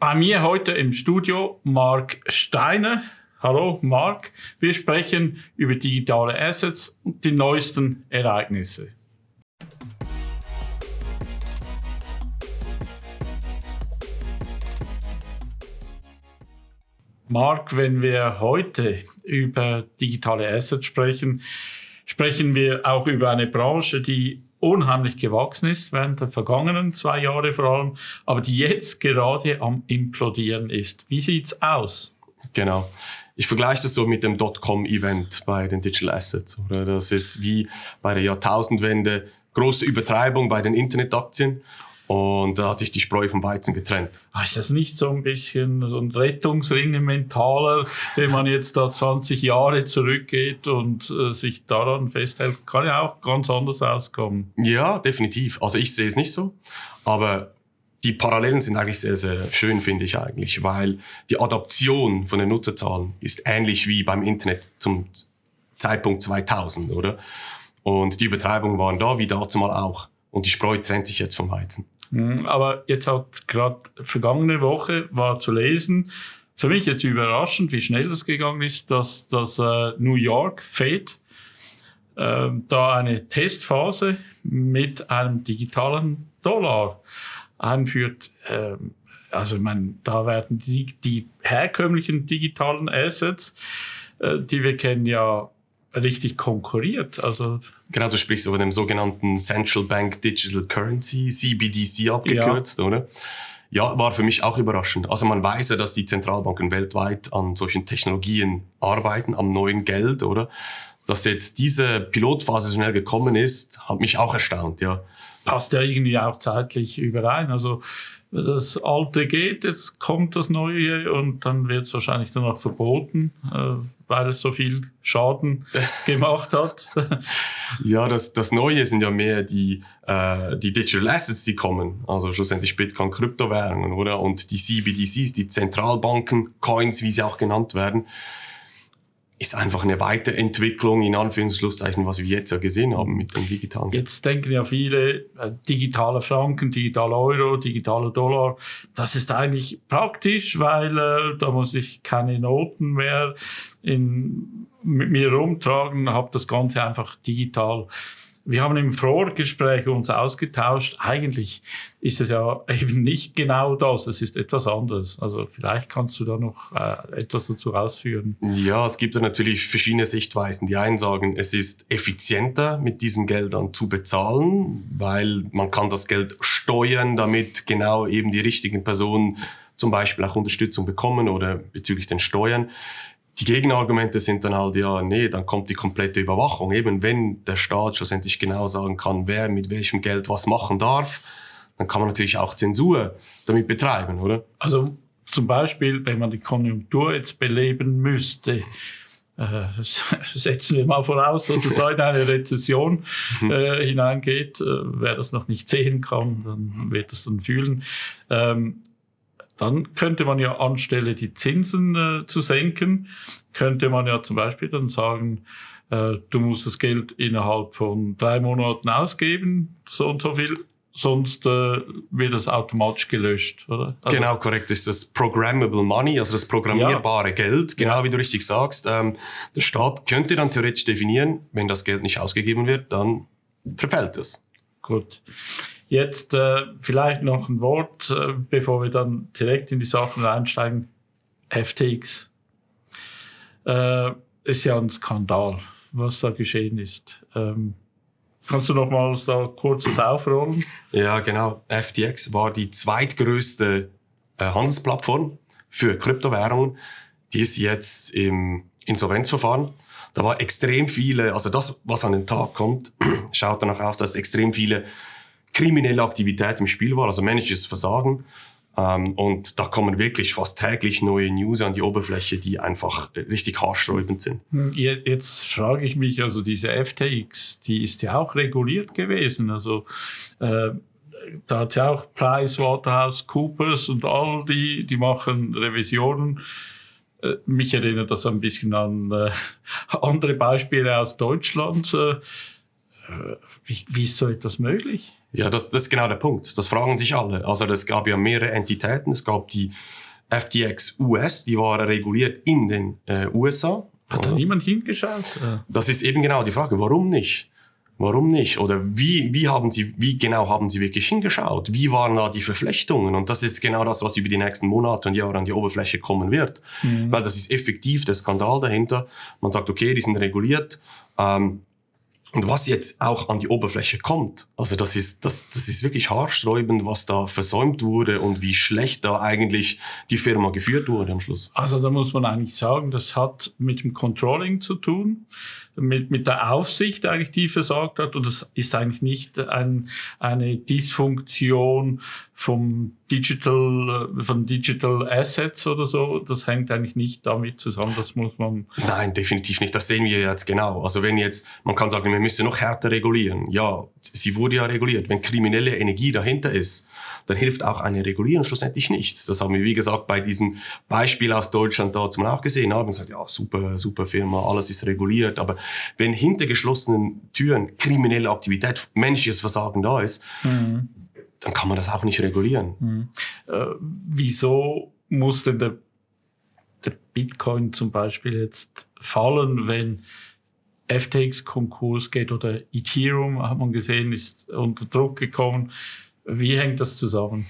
Bei mir heute im Studio Marc Steiner. Hallo Marc, wir sprechen über digitale Assets und die neuesten Ereignisse. Marc, wenn wir heute über digitale Assets sprechen, sprechen wir auch über eine Branche, die unheimlich gewachsen ist während der vergangenen zwei Jahre vor allem, aber die jetzt gerade am implodieren ist. Wie sieht's aus? Genau. Ich vergleiche das so mit dem Dotcom-Event bei den Digital Assets. Das ist wie bei der Jahrtausendwende große Übertreibung bei den Internetaktien und da hat sich die Spreu vom Weizen getrennt. Ah, ist das nicht so ein bisschen so ein Rettungsring mentaler, wenn man jetzt da 20 Jahre zurückgeht und äh, sich daran festhält? Kann ja auch ganz anders auskommen. Ja, definitiv. Also ich sehe es nicht so. Aber die Parallelen sind eigentlich sehr, sehr schön, finde ich eigentlich, weil die Adaption von den Nutzerzahlen ist ähnlich wie beim Internet zum Zeitpunkt 2000, oder? Und die Übertreibungen waren da, wie dazu mal auch. Und die Spreu trennt sich jetzt vom Weizen. Mhm, aber jetzt hat gerade vergangene Woche war zu lesen, für mich jetzt überraschend, wie schnell das gegangen ist, dass das äh, New York Fed äh, da eine Testphase mit einem digitalen Dollar einführt. Äh, also ich meine, da werden die, die herkömmlichen digitalen Assets, äh, die wir kennen, ja richtig konkurriert. Also genau, du sprichst von dem sogenannten Central Bank Digital Currency, CBDC abgekürzt, ja. oder? Ja, war für mich auch überraschend. Also man weiß ja, dass die Zentralbanken weltweit an solchen Technologien arbeiten, am neuen Geld, oder? Dass jetzt diese Pilotphase schnell gekommen ist, hat mich auch erstaunt, ja. Passt ja irgendwie auch zeitlich überein. Also das Alte geht, jetzt kommt das Neue und dann wird es wahrscheinlich nur noch verboten, äh, weil es so viel Schaden gemacht hat. ja, das, das Neue sind ja mehr die, äh, die Digital Assets, die kommen. Also schlussendlich Bitcoin, Kryptowährungen, oder? Und die CBDCs, die Zentralbanken, Coins, wie sie auch genannt werden ist einfach eine Weiterentwicklung, in Anführungszeichen, was wir jetzt ja gesehen haben mit dem digitalen. Jetzt denken ja viele, äh, digitale Franken, digitaler Euro, digitaler Dollar, das ist eigentlich praktisch, weil äh, da muss ich keine Noten mehr in, mit mir rumtragen, habe das Ganze einfach digital wir haben im Vorgespräch uns ausgetauscht. Eigentlich ist es ja eben nicht genau das. Es ist etwas anderes. Also vielleicht kannst du da noch äh, etwas dazu ausführen. Ja, es gibt ja natürlich verschiedene Sichtweisen. Die einen sagen, es ist effizienter, mit diesem Geld dann zu bezahlen, weil man kann das Geld steuern, damit genau eben die richtigen Personen zum Beispiel auch Unterstützung bekommen oder bezüglich den Steuern. Die Gegenargumente sind dann halt, ja, nee, dann kommt die komplette Überwachung. Eben wenn der Staat schlussendlich genau sagen kann, wer mit welchem Geld was machen darf, dann kann man natürlich auch Zensur damit betreiben, oder? Also zum Beispiel, wenn man die Konjunktur jetzt beleben müsste, äh, setzen wir mal voraus, dass es da in eine Rezession mhm. äh, hineingeht. Äh, wer das noch nicht sehen kann, dann wird es dann fühlen. Ähm, dann könnte man ja anstelle die Zinsen äh, zu senken, könnte man ja zum Beispiel dann sagen, äh, du musst das Geld innerhalb von drei Monaten ausgeben, so und so viel, sonst äh, wird das automatisch gelöscht, oder? Also, genau, korrekt. Das ist das Programmable Money, also das programmierbare ja. Geld, genau ja. wie du richtig sagst. Ähm, der Staat könnte dann theoretisch definieren, wenn das Geld nicht ausgegeben wird, dann verfällt es. Gut. Jetzt äh, vielleicht noch ein Wort, äh, bevor wir dann direkt in die Sachen reinsteigen. FTX äh, ist ja ein Skandal, was da geschehen ist. Ähm, kannst du noch mal da kurzes aufrollen? Ja, genau. FTX war die zweitgrößte äh, Handelsplattform für Kryptowährungen. Die ist jetzt im Insolvenzverfahren. Da war extrem viele, also das, was an den Tag kommt, schaut danach aus, dass extrem viele kriminelle Aktivität im Spiel war, also menschliches Versagen. Ähm, und da kommen wirklich fast täglich neue News an die Oberfläche, die einfach richtig haarsträubend sind. Hm, jetzt frage ich mich, also diese FTX, die ist ja auch reguliert gewesen. Also äh, da hat ja auch PricewaterhouseCoopers und all die, die machen Revisionen. Äh, mich erinnert das ein bisschen an äh, andere Beispiele aus Deutschland. Äh, wie, wie ist so etwas möglich? Ja, das, das ist genau der Punkt. Das fragen sich alle. Also es gab ja mehrere Entitäten. Es gab die FTX US, die war reguliert in den äh, USA. Hat da niemand hingeschaut? Das ist eben genau die Frage. Warum nicht? Warum nicht? Oder wie, wie, haben Sie, wie genau haben Sie wirklich hingeschaut? Wie waren da die Verflechtungen? Und das ist genau das, was über die nächsten Monate und Jahre an die Oberfläche kommen wird. Mhm. Weil das ist effektiv der Skandal dahinter. Man sagt, okay, die sind reguliert. Ähm, und was jetzt auch an die Oberfläche kommt, also das ist, das, das ist wirklich haarsträubend, was da versäumt wurde und wie schlecht da eigentlich die Firma geführt wurde am Schluss. Also da muss man eigentlich sagen, das hat mit dem Controlling zu tun mit, mit der Aufsicht eigentlich, die versagt hat. Und das ist eigentlich nicht ein, eine Dysfunktion vom Digital, von Digital Assets oder so. Das hängt eigentlich nicht damit zusammen. Das muss man. Nein, definitiv nicht. Das sehen wir jetzt genau. Also wenn jetzt, man kann sagen, wir müssen noch härter regulieren. Ja, sie wurde ja reguliert. Wenn kriminelle Energie dahinter ist, dann hilft auch eine Regulierung schlussendlich nichts. Das haben wir, wie gesagt, bei diesem Beispiel aus Deutschland da zum auch gesehen. Haben gesagt, ja, super, super Firma, alles ist reguliert. Aber wenn hinter geschlossenen Türen kriminelle Aktivität, menschliches Versagen da ist, mhm. dann kann man das auch nicht regulieren. Mhm. Äh, wieso muss denn der, der Bitcoin zum Beispiel jetzt fallen, wenn FTX Konkurs geht oder Ethereum, hat man gesehen, ist unter Druck gekommen. Wie hängt das zusammen?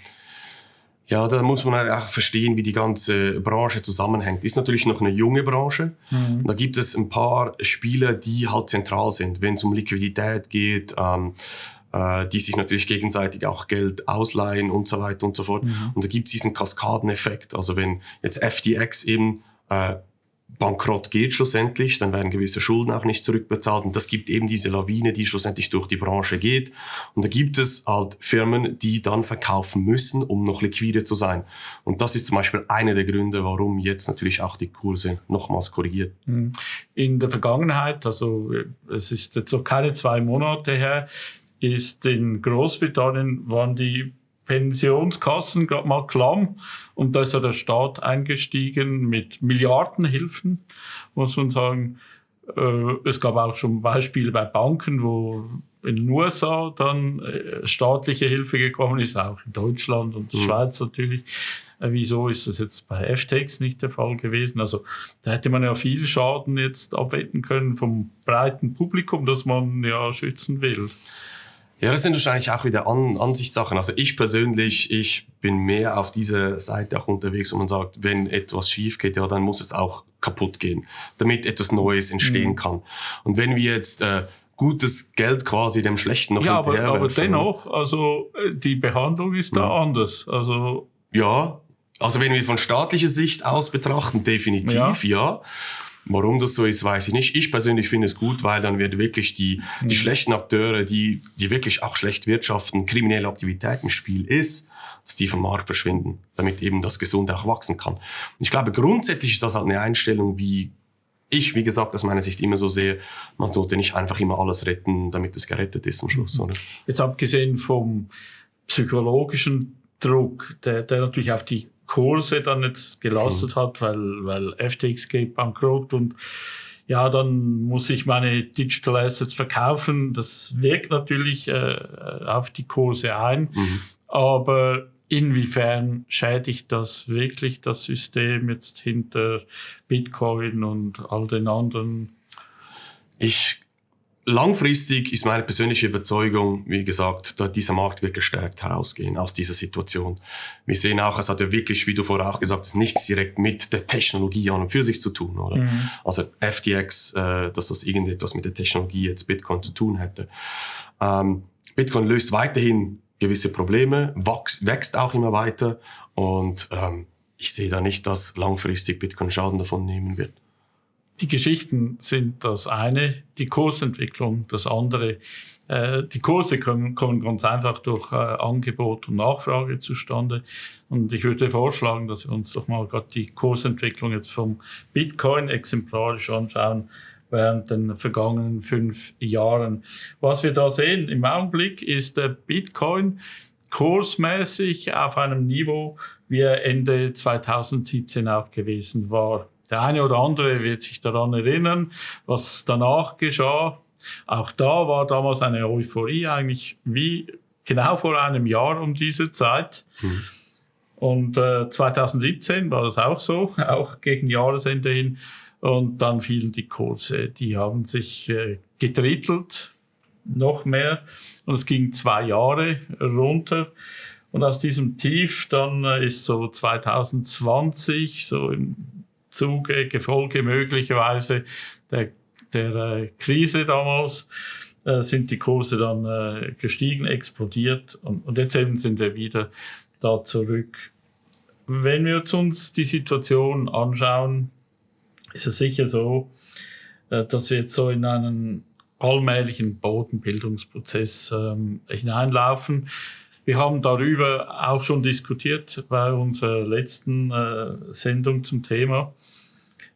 Ja, da muss man halt auch verstehen, wie die ganze Branche zusammenhängt. Ist natürlich noch eine junge Branche. Mhm. Da gibt es ein paar Spieler, die halt zentral sind, wenn es um Liquidität geht, ähm, äh, die sich natürlich gegenseitig auch Geld ausleihen und so weiter und so fort. Mhm. Und da gibt es diesen Kaskadeneffekt. Also wenn jetzt FTX eben äh, bankrott geht schlussendlich, dann werden gewisse Schulden auch nicht zurückbezahlt und das gibt eben diese Lawine, die schlussendlich durch die Branche geht und da gibt es halt Firmen, die dann verkaufen müssen, um noch liquide zu sein und das ist zum Beispiel einer der Gründe, warum jetzt natürlich auch die Kurse nochmals korrigiert. Mhm. In der Vergangenheit, also es ist jetzt so keine zwei Monate her, ist in Großbritannien waren die Pensionskassen gerade mal klamm und da ist ja der Staat eingestiegen mit Milliardenhilfen, muss man sagen. Äh, es gab auch schon Beispiele bei Banken, wo in den USA dann äh, staatliche Hilfe gekommen ist, auch in Deutschland und der mhm. Schweiz natürlich. Äh, wieso ist das jetzt bei FTX nicht der Fall gewesen? Also da hätte man ja viel Schaden jetzt abwenden können vom breiten Publikum, das man ja schützen will. Ja, das sind wahrscheinlich auch wieder An Ansichtssachen. Also ich persönlich, ich bin mehr auf dieser Seite auch unterwegs, wo man sagt, wenn etwas schief geht, ja, dann muss es auch kaputt gehen, damit etwas Neues entstehen mhm. kann. Und wenn wir jetzt äh, gutes Geld quasi dem Schlechten noch ja, aber, aber dennoch, also äh, die Behandlung ist da ja. anders. Also ja, also wenn wir von staatlicher Sicht aus betrachten, definitiv ja. ja. Warum das so ist, weiß ich nicht. Ich persönlich finde es gut, weil dann wird wirklich die, die mhm. schlechten Akteure, die, die wirklich auch schlecht wirtschaften, kriminelle Aktivität im Spiel ist, dass die vom Markt verschwinden, damit eben das Gesunde auch wachsen kann. Ich glaube, grundsätzlich ist das halt eine Einstellung, wie ich, wie gesagt, aus meiner Sicht immer so sehe, man sollte nicht einfach immer alles retten, damit es gerettet ist am Schluss. Mhm. Oder? Jetzt abgesehen vom psychologischen Druck, der, der natürlich auf die Kurse dann jetzt gelastet mhm. hat, weil, weil FTX geht bankrott und ja, dann muss ich meine Digital Assets verkaufen. Das wirkt natürlich äh, auf die Kurse ein. Mhm. Aber inwiefern schädigt das wirklich das System jetzt hinter Bitcoin und all den anderen? Ich Langfristig ist meine persönliche Überzeugung, wie gesagt, dass dieser Markt wird gestärkt herausgehen aus dieser Situation. Wir sehen auch, es hat ja wirklich, wie du vorher auch gesagt hast, nichts direkt mit der Technologie an und für sich zu tun, oder? Mhm. Also FTX, äh, dass das irgendetwas mit der Technologie jetzt Bitcoin zu tun hätte. Ähm, Bitcoin löst weiterhin gewisse Probleme, wächst, wächst auch immer weiter und ähm, ich sehe da nicht, dass langfristig Bitcoin Schaden davon nehmen wird die Geschichten sind das eine, die Kursentwicklung das andere. Äh, die Kurse kommen, kommen ganz einfach durch äh, Angebot und Nachfrage zustande. Und ich würde vorschlagen, dass wir uns doch mal gerade die Kursentwicklung jetzt vom Bitcoin exemplarisch anschauen während den vergangenen fünf Jahren. Was wir da sehen im Augenblick ist der Bitcoin kursmäßig auf einem Niveau, wie er Ende 2017 auch gewesen war. Der eine oder andere wird sich daran erinnern, was danach geschah. Auch da war damals eine Euphorie eigentlich wie genau vor einem Jahr um diese Zeit. Mhm. Und äh, 2017 war das auch so, auch gegen Jahresende hin. Und dann fielen die Kurse. Die haben sich äh, gedrittelt, noch mehr. Und es ging zwei Jahre runter. Und aus diesem Tief dann äh, ist so 2020 so im Zuge, Gefolge möglicherweise der, der äh, Krise damals, äh, sind die Kurse dann äh, gestiegen, explodiert und, und jetzt eben sind wir wieder da zurück. Wenn wir uns die Situation anschauen, ist es sicher so, äh, dass wir jetzt so in einen allmählichen Bodenbildungsprozess ähm, hineinlaufen. Wir haben darüber auch schon diskutiert bei unserer letzten äh, Sendung zum Thema.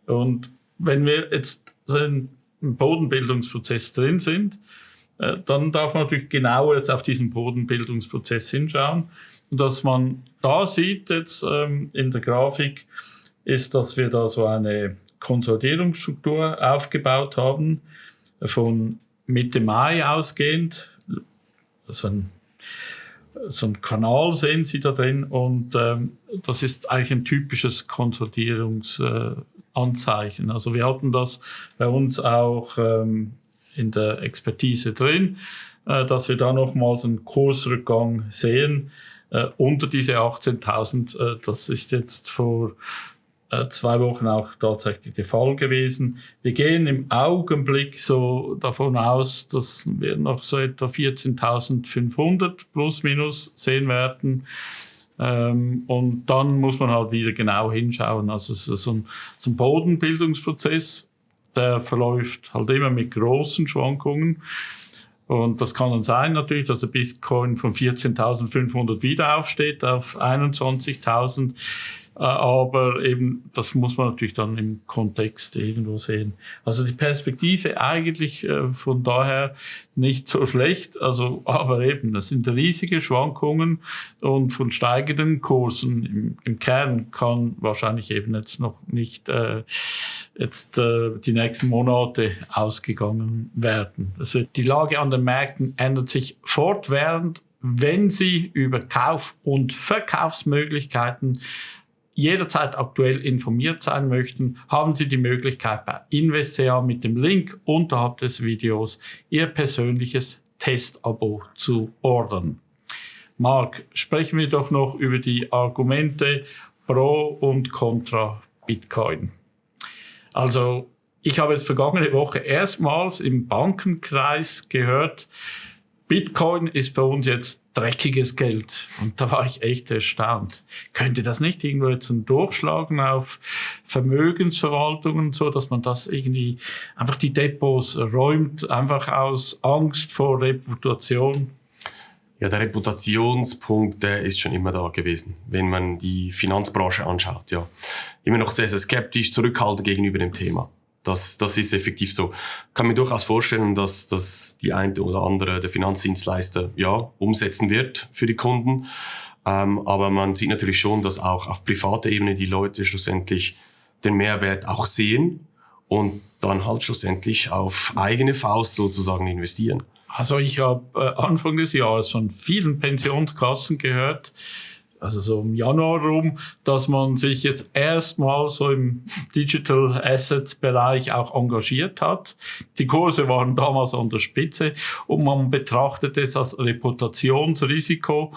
Und wenn wir jetzt so im Bodenbildungsprozess drin sind, äh, dann darf man natürlich genauer jetzt auf diesen Bodenbildungsprozess hinschauen. Und was man da sieht jetzt ähm, in der Grafik, ist, dass wir da so eine Konsolidierungsstruktur aufgebaut haben, von Mitte Mai ausgehend. So ein so ein Kanal sehen Sie da drin und ähm, das ist eigentlich ein typisches Konsolidierungsanzeichen. Äh, also wir hatten das bei uns auch ähm, in der Expertise drin, äh, dass wir da nochmals einen Kursrückgang sehen äh, unter diese 18.000. Äh, das ist jetzt vor zwei Wochen auch tatsächlich der Fall gewesen. Wir gehen im Augenblick so davon aus, dass wir noch so etwa 14.500 plus minus sehen werden. Ähm, und dann muss man halt wieder genau hinschauen. Also es ist so ein, so ein Bodenbildungsprozess, der verläuft halt immer mit großen Schwankungen. Und das kann dann sein natürlich, dass der Bitcoin von 14.500 wieder aufsteht auf 21.000. Äh, aber eben, das muss man natürlich dann im Kontext irgendwo sehen. Also die Perspektive eigentlich äh, von daher nicht so schlecht, also, aber eben, das sind riesige Schwankungen und von steigenden Kursen im, im Kern kann wahrscheinlich eben jetzt noch nicht äh, jetzt äh, die nächsten Monate ausgegangen werden. Also die Lage an den Märkten ändert sich fortwährend, wenn Sie über Kauf- und Verkaufsmöglichkeiten jederzeit aktuell informiert sein möchten, haben Sie die Möglichkeit bei Investea mit dem Link unterhalb des Videos Ihr persönliches Testabo zu ordern. Marc, sprechen wir doch noch über die Argumente pro und contra Bitcoin. Also ich habe jetzt vergangene Woche erstmals im Bankenkreis gehört, Bitcoin ist für uns jetzt dreckiges Geld. Und da war ich echt erstaunt. Könnte das nicht irgendwo jetzt ein Durchschlagen auf Vermögensverwaltungen, so dass man das irgendwie einfach die Depots räumt, einfach aus Angst vor Reputation? Ja, der Reputationspunkt, der ist schon immer da gewesen, wenn man die Finanzbranche anschaut. Ja, immer noch sehr, sehr skeptisch, zurückhaltend gegenüber dem Thema. Das, das ist effektiv so. Kann mir durchaus vorstellen, dass, dass die eine oder andere der Finanzdienstleister ja umsetzen wird für die Kunden. Ähm, aber man sieht natürlich schon, dass auch auf privater Ebene die Leute schlussendlich den Mehrwert auch sehen und dann halt schlussendlich auf eigene Faust sozusagen investieren. Also ich habe äh, Anfang des Jahres von vielen Pensionskassen gehört, also so im Januar rum, dass man sich jetzt erstmal so im Digital Assets Bereich auch engagiert hat. Die Kurse waren damals an der Spitze und man betrachtet es als Reputationsrisiko,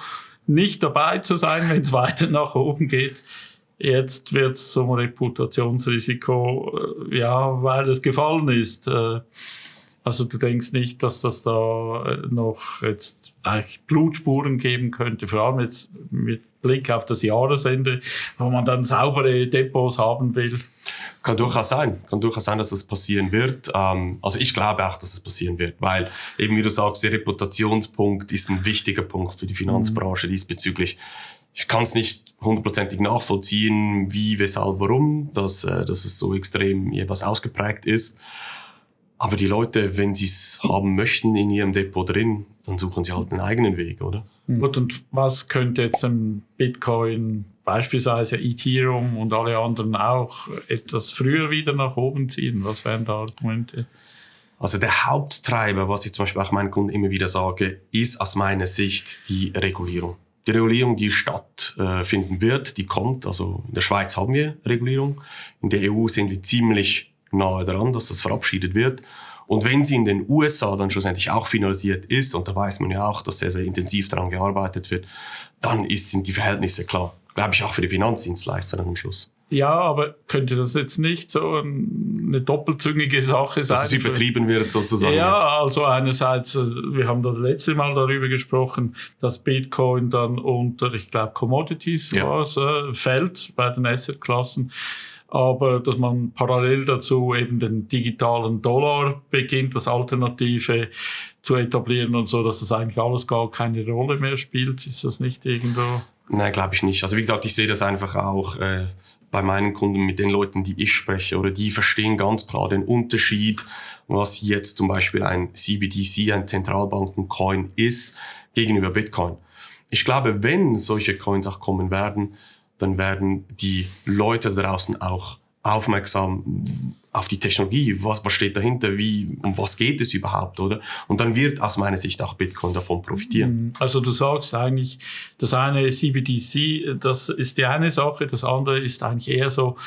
nicht dabei zu sein, wenn es weiter nach oben geht. Jetzt wird es zum Reputationsrisiko, äh, ja, weil es gefallen ist. Also du denkst nicht, dass das da äh, noch jetzt eigentlich Blutspuren geben könnte, vor allem jetzt mit Blick auf das Jahresende, wo man dann saubere Depots haben will. Kann durchaus sein, kann durchaus sein, dass das passieren wird. Ähm, also ich glaube auch, dass es passieren wird, weil eben wie du sagst, der Reputationspunkt ist ein wichtiger Punkt für die Finanzbranche mhm. diesbezüglich. Ich kann es nicht hundertprozentig nachvollziehen, wie, weshalb, warum, dass, äh, dass es so extrem jeweils ausgeprägt ist. Aber die Leute, wenn sie es haben möchten in ihrem Depot drin, dann suchen sie halt einen eigenen Weg, oder? Mhm. Gut, und was könnte jetzt ein Bitcoin, beispielsweise Ethereum und alle anderen auch etwas früher wieder nach oben ziehen? Was wären da Argumente? Also der Haupttreiber, was ich zum Beispiel auch meinen Kunden immer wieder sage, ist aus meiner Sicht die Regulierung. Die Regulierung, die stattfinden wird, die kommt. Also in der Schweiz haben wir Regulierung. In der EU sind wir ziemlich nahe daran, dass das verabschiedet wird. Und wenn sie in den USA dann schlussendlich auch finalisiert ist, und da weiß man ja auch, dass sehr, sehr intensiv daran gearbeitet wird, dann ist, sind die Verhältnisse klar. Glaube ich auch für die Finanzdienstleister am Schluss. Ja, aber könnte das jetzt nicht so eine doppelzüngige Sache sein? Dass es übertrieben wird sozusagen. Ja, jetzt. also einerseits, äh, wir haben das letzte Mal darüber gesprochen, dass Bitcoin dann unter, ich glaube, Commodities ja. was, äh, fällt bei den Assetklassen aber dass man parallel dazu eben den digitalen Dollar beginnt, das Alternative zu etablieren und so, dass das eigentlich alles gar keine Rolle mehr spielt. Ist das nicht irgendwo? Nein, glaube ich nicht. Also wie gesagt, ich sehe das einfach auch äh, bei meinen Kunden mit den Leuten, die ich spreche, oder die verstehen ganz klar den Unterschied, was jetzt zum Beispiel ein CBDC, ein Zentralbanken-Coin ist, gegenüber Bitcoin. Ich glaube, wenn solche Coins auch kommen werden, dann werden die Leute draußen auch aufmerksam auf die Technologie, was, was steht dahinter, wie, um was geht es überhaupt, oder? Und dann wird aus meiner Sicht auch Bitcoin davon profitieren. Mhm. Also du sagst eigentlich, das eine CBDC, das ist die eine Sache, das andere ist eigentlich eher so,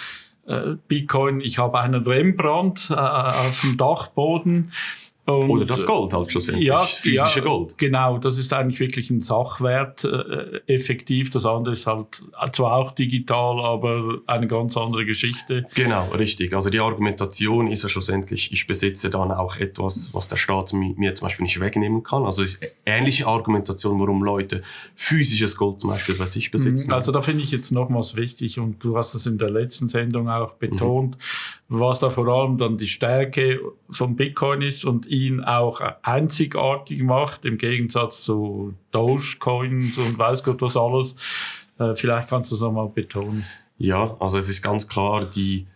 äh, Bitcoin, ich habe einen Rembrandt äh, auf dem Dachboden und, Oder das Gold halt schlussendlich, ja, physische ja, Gold. Genau, das ist eigentlich wirklich ein Sachwert äh, effektiv. Das andere ist halt zwar auch digital, aber eine ganz andere Geschichte. Genau, richtig. Also die Argumentation ist ja schlussendlich, ich besitze dann auch etwas, was der Staat mir zum Beispiel nicht wegnehmen kann. Also ist ähnliche Argumentation, warum Leute physisches Gold zum Beispiel bei sich besitzen. Also da finde ich jetzt nochmals wichtig und du hast es in der letzten Sendung auch betont, mhm. was da vor allem dann die Stärke von Bitcoin ist und ihn auch einzigartig macht, im Gegensatz zu Dogecoins und weiß Gott was alles. Äh, vielleicht kannst du es nochmal betonen. Ja, also es ist ganz klar die,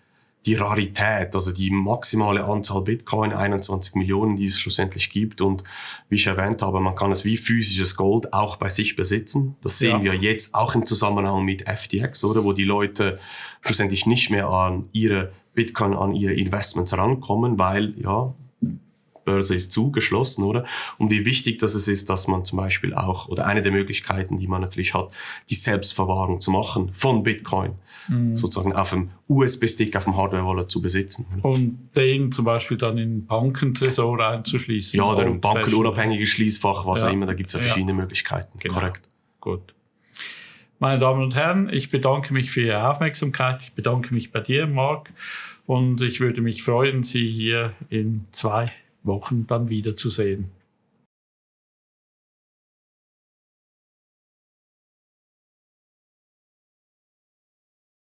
die Rarität, also die maximale Anzahl Bitcoin, 21 Millionen, die es schlussendlich gibt. Und wie ich erwähnt habe, man kann es wie physisches Gold auch bei sich besitzen. Das sehen ja. wir jetzt auch im Zusammenhang mit FTX, oder? Wo die Leute schlussendlich nicht mehr an ihre Bitcoin, an ihre Investments rankommen, weil, ja, Börse ist zugeschlossen, oder? Und wie wichtig das ist, dass man zum Beispiel auch, oder eine der Möglichkeiten, die man natürlich hat, die Selbstverwahrung zu machen von Bitcoin, mhm. sozusagen auf dem USB-Stick, auf dem Hardware-Wallet zu besitzen. Und den zum Beispiel dann in Bankentresor einzuschließen. Ja, oder ein bankenunabhängiges Schließfach, was ja. auch immer, da gibt es ja verschiedene ja. Möglichkeiten. Genau. Korrekt. Gut. Meine Damen und Herren, ich bedanke mich für Ihre Aufmerksamkeit. Ich bedanke mich bei dir, Marc. Und ich würde mich freuen, Sie hier in zwei Wochen dann wiederzusehen.